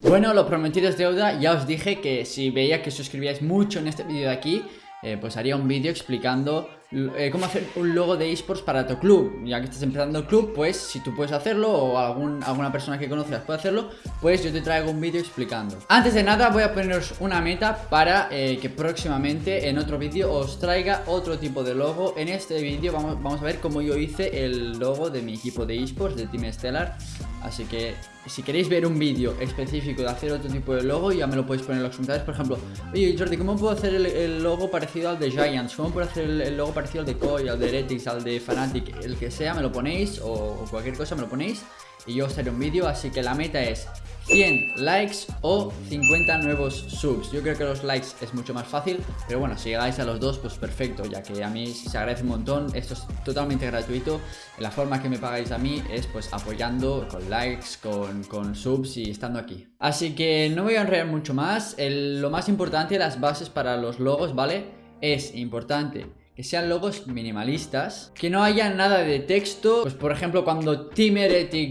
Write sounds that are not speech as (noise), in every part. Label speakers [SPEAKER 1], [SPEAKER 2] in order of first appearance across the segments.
[SPEAKER 1] Bueno, lo prometido es deuda, ya os dije que si veía que suscribíais mucho en este vídeo de aquí eh, pues haría un vídeo explicando eh, cómo hacer un logo de esports para tu club. Ya que estás empezando el club, pues si tú puedes hacerlo o alguna persona que conozcas puede hacerlo Pues yo te traigo un vídeo explicando. Antes de nada voy a poneros una meta para eh, que próximamente en otro vídeo os traiga otro tipo de logo. En este vídeo vamos, vamos a ver cómo yo hice el logo de mi equipo de esports, de Team Stellar Así que si queréis ver un vídeo específico de hacer otro tipo de logo, ya me lo podéis poner en los comentarios. Por ejemplo, oye Jordi, ¿cómo puedo hacer el, logo parecido al de Giants? ¿Cómo puedo hacer el, logo parecido al de Koi, al de Heretics, al de Fnatic? El que sea, me lo ponéis o cualquier cosa me lo ponéis y yo os haré un vídeo. Así que la meta es 100 likes o 50 nuevos subs. Yo creo que los likes es mucho más fácil Pero bueno, si llegáis a los dos, pues perfecto Ya que a mí se agradece un montón. Esto es totalmente gratuito. La forma que me pagáis a mí es pues apoyando Con likes, con, con subs y estando aquí. Así que no voy a enredar mucho más. Lo más importante, las bases para los logos, ¿vale? Es importante que sean logos minimalistas, que no haya nada de texto, pues por ejemplo cuando Team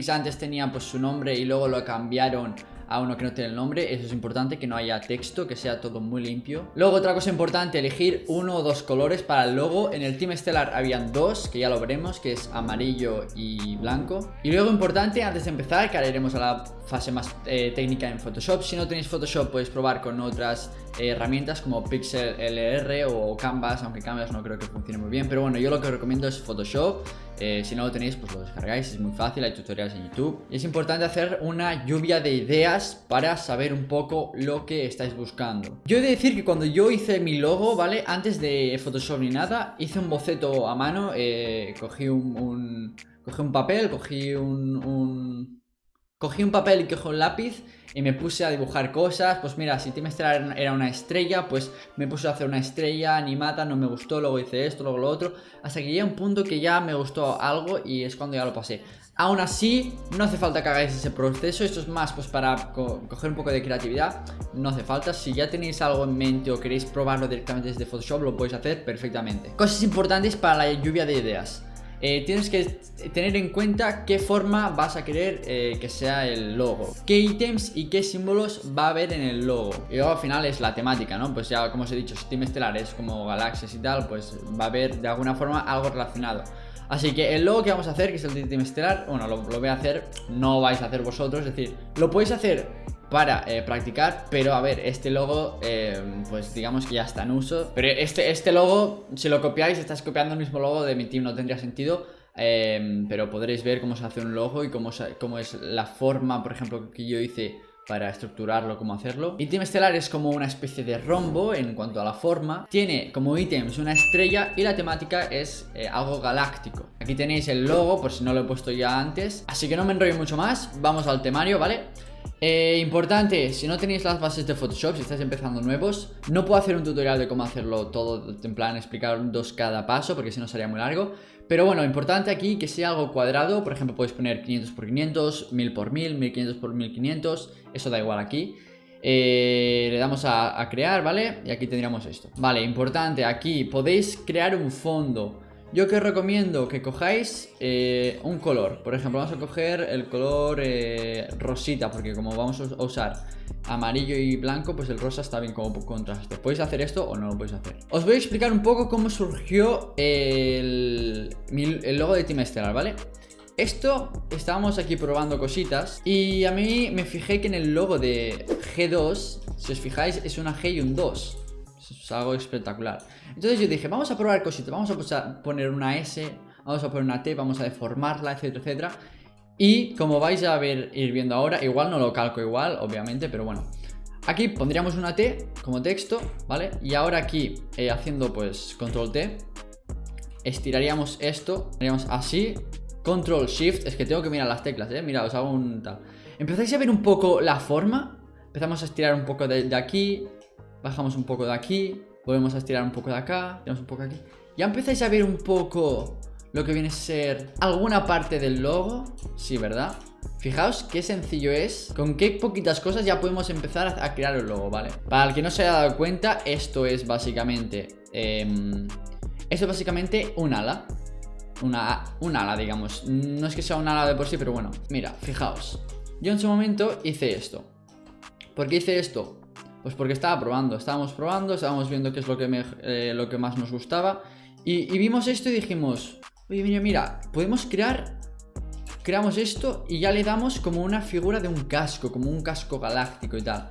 [SPEAKER 1] antes tenía pues su nombre y luego lo cambiaron a uno que no tiene el nombre Eso es importante, que no haya texto, que sea todo muy limpio. Luego otra cosa importante, elegir uno o dos colores para el logo. En el Team Stellar habían dos, que ya lo veremos, que es amarillo y blanco. Y luego importante, antes de empezar, que ahora iremos a la fase más eh, técnica en Photoshop. Si no tenéis Photoshop podéis probar con otras eh, herramientas como Pixel LR o Canvas Aunque Canvas no creo que funcione muy bien Pero bueno, yo lo que recomiendo es Photoshop eh, si no lo tenéis, pues lo descargáis, es muy fácil, hay tutoriales en YouTube. Y es importante hacer una lluvia de ideas para saber un poco lo que estáis buscando. Yo he de decir que cuando yo hice mi logo, ¿vale? Antes de Photoshop ni nada, hice un boceto a mano, eh, cogí un, Cogí un papel, cogí un, un... Cogí un papel y cogí un lápiz y me puse a dibujar cosas, pues mira, si Team Stellar era una estrella, pues me puse a hacer una estrella animada, no me gustó, luego hice esto, luego lo otro, hasta que llegué a un punto que ya me gustó algo y es cuando ya lo pasé. Aún así, no hace falta que hagáis ese proceso, esto es más pues para coger un poco de creatividad, no hace falta, si ya tenéis algo en mente o queréis probarlo directamente desde Photoshop, lo podéis hacer perfectamente. Cosas importantes para la lluvia de ideas. Eh, tienes que tener en cuenta qué forma vas a querer eh, que sea el logo. Qué ítems y qué símbolos va a haber en el logo Y luego al final es la temática, ¿no? Pues ya como os he dicho, Steam Estelar es como galaxias y tal Pues va a haber de alguna forma algo relacionado. Así que el logo que vamos a hacer, que es el de Team Estelar Bueno, lo, lo voy a hacer, no vais a hacer vosotros Es decir, lo podéis hacer para eh, practicar Pero a ver, este logo eh, pues digamos que ya está en uso Pero este, este logo, si lo copiáis, estás copiando el mismo logo de mi team No tendría sentido eh, Pero podréis ver cómo se hace un logo y cómo, cómo es la forma, por ejemplo, que yo hice para estructurarlo, cómo hacerlo. Y Team Estelar es como una especie de rombo en cuanto a la forma. Tiene como ítems una estrella y la temática es algo galáctico. Aquí tenéis el logo, por si no lo he puesto ya antes. Así que no me enrollo mucho más, vamos al temario, ¿vale? Eh, importante, si no tenéis las bases de Photoshop, si estáis empezando nuevos No puedo hacer un tutorial de cómo hacerlo todo, en plan explicar dos cada paso Porque si no sería muy largo. Pero bueno, importante aquí que sea algo cuadrado Por ejemplo, podéis poner 500 por 500, 1000 por 1000, 1500 por 1500 Eso da igual aquí. Eh, le damos a, a crear, ¿vale? Y aquí tendríamos esto. Vale, importante, aquí podéis crear un fondo yo que os recomiendo que cojáis eh, un color Por ejemplo, vamos a coger el color eh, rosita Porque como vamos a usar amarillo y blanco Pues el rosa está bien como contraste ¿Podéis hacer esto o no lo podéis hacer? Os voy a explicar un poco cómo surgió el, el logo de Team Stellar, ¿vale? Esto, estábamos aquí probando cositas Y a mí me fijé que en el logo de G2 Si os fijáis es una G y un 2 es algo espectacular Entonces yo dije, vamos a probar cositas Vamos a poner una S, vamos a poner una T Vamos a deformarla, etcétera, etcétera Y como vais a ver, ir viendo ahora Igual no lo calco igual, obviamente, pero bueno Aquí pondríamos una T como texto, ¿vale? Y ahora aquí, eh, haciendo pues control T Estiraríamos esto, haríamos así Control Shift, es que tengo que mirar las teclas, ¿eh? Mira, os hago un tal Empezáis a ver un poco la forma Empezamos a estirar un poco de aquí Bajamos un poco de aquí Volvemos a estirar un poco de acá Tenemos un poco aquí. Ya empezáis a ver un poco Lo que viene a ser alguna parte del logo. Sí, ¿verdad? Fijaos qué sencillo es. Con qué poquitas cosas ya podemos empezar a crear el logo, ¿vale? Para el que no se haya dado cuenta Esto es básicamente eh, Esto es básicamente un ala. Una, un ala, digamos. No es que sea un ala de por sí, pero bueno. Mira, fijaos. Yo en su momento hice esto. ¿Por qué hice esto? Pues porque estaba probando, estábamos probando, estábamos viendo qué es lo que, eh, lo que más nos gustaba y, y, vimos esto y dijimos, oye, mira, mira, podemos crear, creamos esto y ya le damos como una figura de un casco, como un casco galáctico y tal.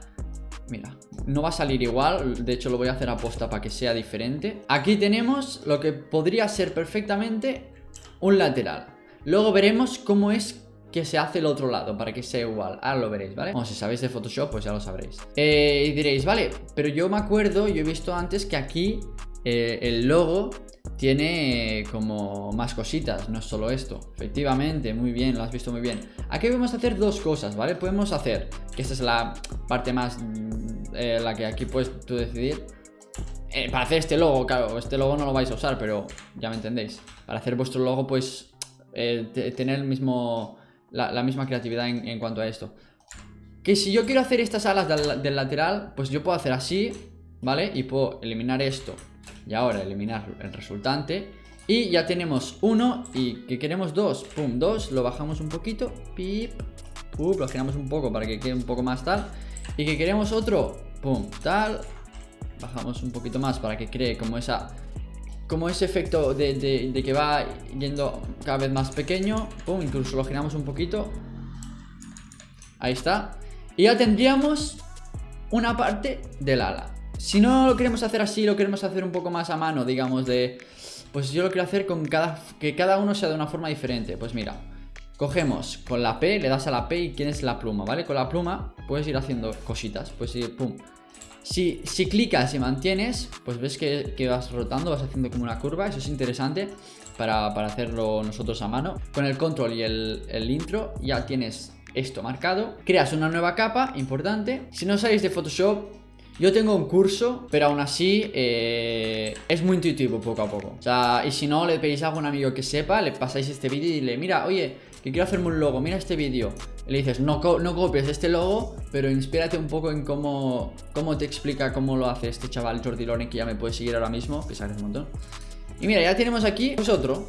[SPEAKER 1] Mira, no va a salir igual, de hecho lo voy a hacer a posta para que sea diferente. Aquí tenemos lo que podría ser perfectamente un lateral. Luego veremos cómo es que se hace el otro lado para que sea igual. Ahora lo veréis, ¿vale? Bueno, si sabéis de Photoshop, pues ya lo sabréis. Eh, y diréis, vale, pero yo me acuerdo, yo he visto antes que aquí eh, el logo tiene como más cositas, no es solo esto. Efectivamente, muy bien, lo has visto muy bien. Aquí podemos hacer dos cosas, ¿vale? Podemos hacer, que esta es la parte más, mm, eh, la que aquí puedes tú decidir. para hacer este logo, claro, este logo no lo vais a usar, pero ya me entendéis. Para hacer vuestro logo, pues tener el mismo la, misma creatividad en, cuanto a esto. Que si yo quiero hacer estas alas del, lateral, pues yo puedo hacer así, ¿vale? Y puedo eliminar esto y ahora eliminar el resultante. Y ya tenemos uno y que queremos dos, pum, dos, lo bajamos un poquito, pip, pum, lo giramos un poco para que quede un poco más tal. Y que queremos otro, pum, tal, bajamos un poquito más para que cree como esa como ese efecto de, que va yendo cada vez más pequeño. Pum, incluso lo giramos un poquito. Ahí está. Y ya tendríamos una parte del ala. Si no lo queremos hacer así, lo queremos hacer un poco más a mano, digamos, de... Pues yo lo quiero hacer con cada... Que cada uno sea de una forma diferente. Pues mira, cogemos con la P, le das a la P y tienes la pluma, ¿vale? Con la pluma puedes ir haciendo cositas. Pues ir, pum, si, clicas y mantienes, pues ves que, vas rotando, vas haciendo como una curva, eso es interesante para, hacerlo nosotros a mano. Con el control y el, intro ya tienes esto marcado. Creas una nueva capa, importante. Si no sabéis de Photoshop, yo tengo un curso, pero aún así eh, es muy intuitivo poco a poco. O sea, y si no, le pedís a algún amigo que sepa, le pasáis este vídeo y le mira, oye, que quiero hacerme un logo, mira este vídeo. Le dices, no, no copies este logo, pero inspírate un poco en cómo, cómo te explica cómo lo hace este chaval Jordi Loren, que ya me puede seguir ahora mismo, que sabes un montón. Y mira, ya tenemos aquí otro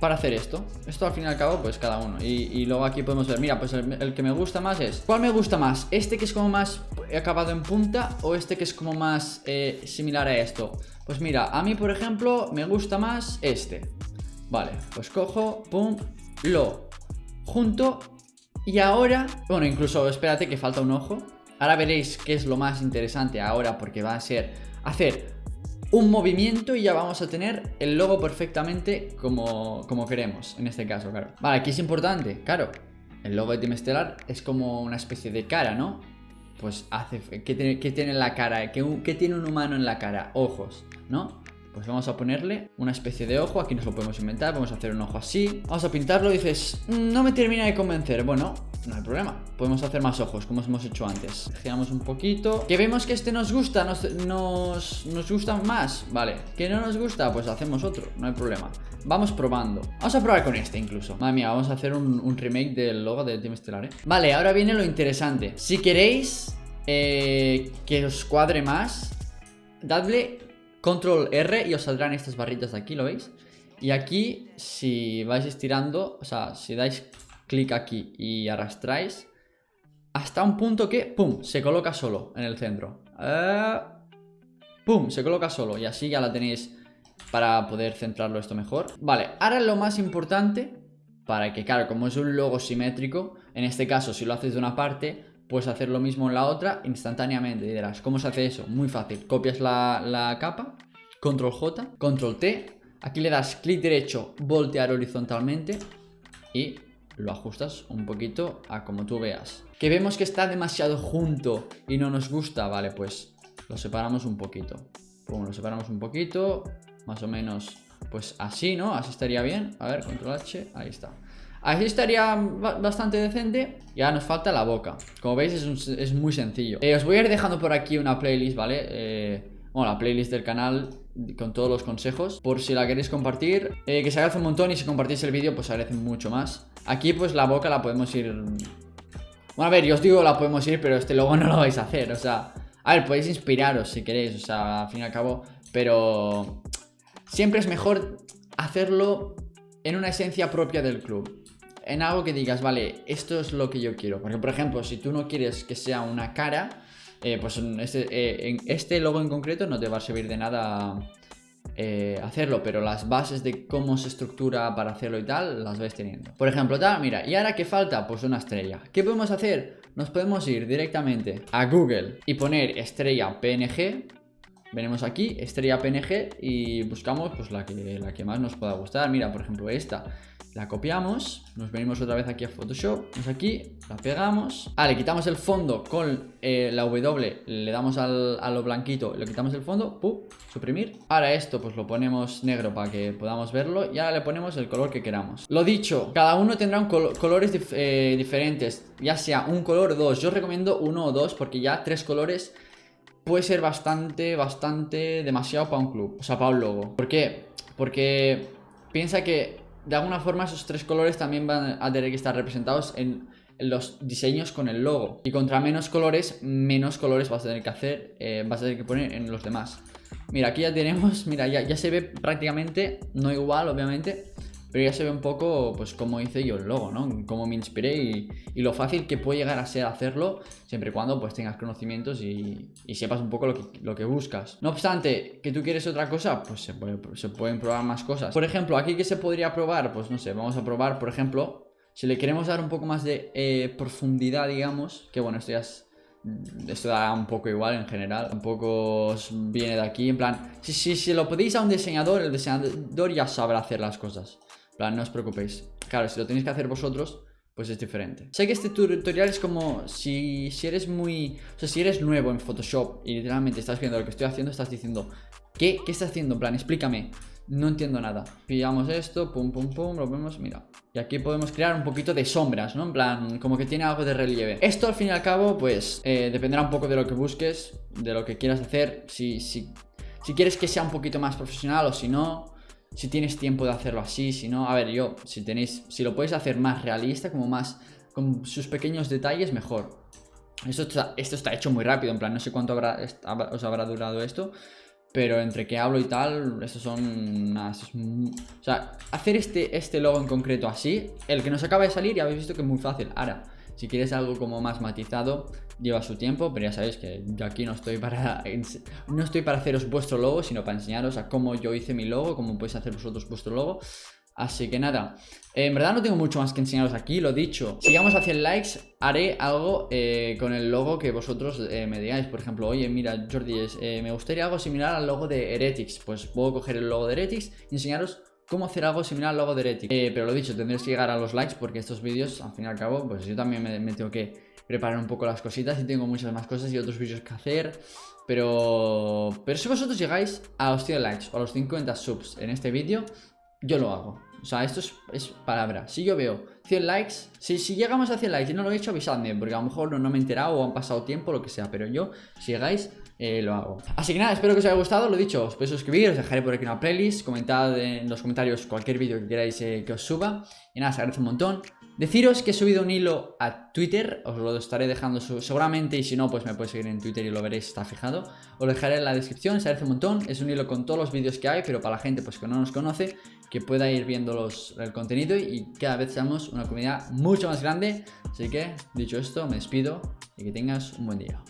[SPEAKER 1] para hacer esto. Esto al fin y al cabo, pues cada uno. Y, luego aquí podemos ver, mira, pues el, que me gusta más es... ¿Cuál me gusta más? ¿Este que es como más acabado en punta o este que es como más eh, similar a esto? Pues mira, a mí, por ejemplo, me gusta más este. Vale, pues cojo, pum, lo junto y ahora, bueno, incluso espérate que falta un ojo. Ahora veréis qué es lo más interesante ahora porque va a ser hacer un movimiento y ya vamos a tener el logo perfectamente como, como queremos, en este caso, claro. Vale, aquí es importante, claro, el logo de Team Stellar es como una especie de cara, ¿no? Pues hace, ¿qué tiene, tiene la cara? ¿Qué, ¿Qué tiene un humano en la cara? Ojos, ¿no? Pues vamos a ponerle una especie de ojo, aquí nos lo podemos inventar, vamos a hacer un ojo así. Vamos a pintarlo dices, mm, no me termina de convencer Bueno, no hay problema, podemos hacer más ojos como hemos hecho antes. Giramos un poquito Que vemos que este nos gusta, nos, nos, nos gusta más. Vale, que no nos gusta, pues hacemos otro, no hay problema. Vamos probando. Vamos a probar con este incluso. Madre mía, vamos a hacer un, remake del logo de Team Stellar, ¿eh? Vale, ahora viene lo interesante. Si queréis eh, que os cuadre más Dadle Control R y os saldrán estas barritas de aquí, ¿lo veis? Y aquí, si vais estirando, o sea, si dais clic aquí y arrastráis, hasta un punto que, ¡pum!, se coloca solo en el centro. Eh, ¡Pum!, se coloca solo y así ya la tenéis para poder centrarlo esto mejor. Vale, ahora lo más importante, para que, claro, como es un logo simétrico, en este caso, si lo haces de una parte, puedes hacer lo mismo en la otra instantáneamente. Y dirás, ¿cómo se hace eso? Muy fácil. Copias la, capa, control J, control T. Aquí le das clic derecho, voltear horizontalmente y lo ajustas un poquito a como tú veas. Que vemos que está demasiado junto y no nos gusta, vale, pues lo separamos un poquito. Pum, lo separamos un poquito, más o menos pues así, ¿no? Así estaría bien. A ver, control H, ahí está. Así estaría bastante decente. Y ahora nos falta la boca. Como veis es, muy sencillo. Eh, Os voy a ir dejando por aquí una playlist, ¿vale? Eh, bueno, la playlist del canal con todos los consejos. Por si la queréis compartir eh, Que se agradece un montón y si compartís el vídeo pues agradece mucho más. Aquí pues la boca la podemos ir... Bueno, a ver, yo os digo la podemos ir pero este logo no lo vais a hacer O sea, a ver, podéis inspiraros si queréis O sea, al fin y al cabo Pero siempre es mejor hacerlo en una esencia propia del club en algo que digas, vale, esto es lo que yo quiero. Porque, por ejemplo, si tú no quieres que sea una cara, eh, pues este, eh, en este logo en concreto no te va a servir de nada eh, hacerlo, pero las bases de cómo se estructura para hacerlo y tal, las vais teniendo. Por ejemplo, tal, mira, ¿y ahora qué falta? Pues una estrella. ¿Qué podemos hacer? Nos podemos ir directamente a Google y poner estrella PNG. Venimos aquí, estrella PNG y buscamos pues la que, la que más nos pueda gustar. Mira, por ejemplo, esta la copiamos, nos venimos otra vez aquí a Photoshop, vamos aquí, la pegamos. Ah, le quitamos el fondo con eh, la W, le damos al, a lo blanquito, le quitamos el fondo, ¡pum! suprimir. Ahora esto pues lo ponemos negro para que podamos verlo y ahora le ponemos el color que queramos. Lo dicho, cada uno tendrá un colores eh, diferentes, ya sea un color o dos. Yo recomiendo uno o dos porque ya tres colores puede ser bastante, bastante demasiado para un club, o sea, para un logo. ¿Por qué? Porque piensa que de alguna forma esos tres colores también van a tener que estar representados en, los diseños con el logo. Y contra menos colores, menos colores vas a tener que hacer, eh, vas a tener que poner en los demás. Mira, aquí ya tenemos, mira, ya, ya se ve prácticamente, no igual obviamente, pero ya se ve un poco, pues, cómo hice yo el logo, ¿no? Cómo me inspiré y, lo fácil que puede llegar a ser hacerlo, siempre y cuando, pues, tengas conocimientos y, sepas un poco lo que, lo que, buscas. No obstante, que tú quieres otra cosa, pues se, se pueden probar más cosas. Por ejemplo, aquí que se podría probar, pues, no sé, vamos a probar, por ejemplo, si le queremos dar un poco más de eh, profundidad, digamos, que bueno, esto ya es esto da un poco igual en general Un poco viene de aquí En plan, si, si, si lo pedís a un diseñador El diseñador ya sabrá hacer las cosas no os preocupéis. Claro, si lo tenéis que hacer vosotros, pues es diferente. Sé que este tutorial es como si, si eres muy... O sea, si eres nuevo en Photoshop y literalmente estás viendo lo que estoy haciendo, estás diciendo, ¿qué? ¿Qué estás haciendo? En plan, explícame. No entiendo nada. Pillamos esto, pum, pum, pum, lo vemos, mira. Y aquí podemos crear un poquito de sombras, ¿no? En plan, como que tiene algo de relieve. Esto al fin y al cabo, pues, eh, dependerá un poco de lo que busques, de lo que quieras hacer. Si, si, si quieres que sea un poquito más profesional o si no si tienes tiempo de hacerlo así, si no, a ver, yo, si tenéis, si lo podéis hacer más realista, como más, con sus pequeños detalles, mejor. Esto está, esto está hecho muy rápido, en plan, no sé cuánto habrá, os habrá durado esto, pero entre que hablo y tal, estos son... o sea, hacer este, este logo en concreto así, el que nos acaba de salir, ya habéis visto que es muy fácil. Ahora, si quieres algo como más matizado, lleva su tiempo, pero ya sabéis que yo aquí no estoy para (laughs) no estoy para haceros vuestro logo, sino para enseñaros a cómo yo hice mi logo, cómo podéis hacer vosotros vuestro logo. Así que nada, en verdad no tengo mucho más que enseñaros aquí, lo dicho. Si llegamos a 100 likes, haré algo eh, con el logo que vosotros eh, me digáis. Por ejemplo, oye, mira, Jordi, eh, me gustaría algo similar al logo de Heretics Pues puedo coger el logo de Heretics y enseñaros cómo hacer algo similar al logo de Heretics. Pero lo dicho, tendréis que llegar a los likes porque estos vídeos, al fin y al cabo, pues yo también me tengo que preparar un poco las cositas y tengo muchas más cosas y otros vídeos que hacer. Pero, pero si vosotros llegáis a los 100 likes o a los 50 subs en este vídeo, yo lo hago. O sea, esto es, palabra. Si yo veo 100 likes, si, si, llegamos a 100 likes y no lo he hecho, avisadme, porque a lo mejor no, no me he enterado o han pasado tiempo, lo que sea. Pero yo, si llegáis, eh, lo hago. Así que nada, espero que os haya gustado, lo dicho, os podéis suscribir, os dejaré por aquí una playlist, comentad en los comentarios cualquier vídeo que queráis eh, que os suba. Y nada, os agradece un montón. Deciros que he subido un hilo a Twitter, os lo estaré dejando seguramente y si no, pues me podéis seguir en Twitter y lo veréis, está fijado. Os lo dejaré en la descripción, se agradece un montón, es un hilo con todos los vídeos que hay, pero para la gente pues que no nos conoce, que pueda ir viendo los, el contenido y cada vez seamos una comunidad mucho más grande. Así que, dicho esto, me despido y que tengas un buen día.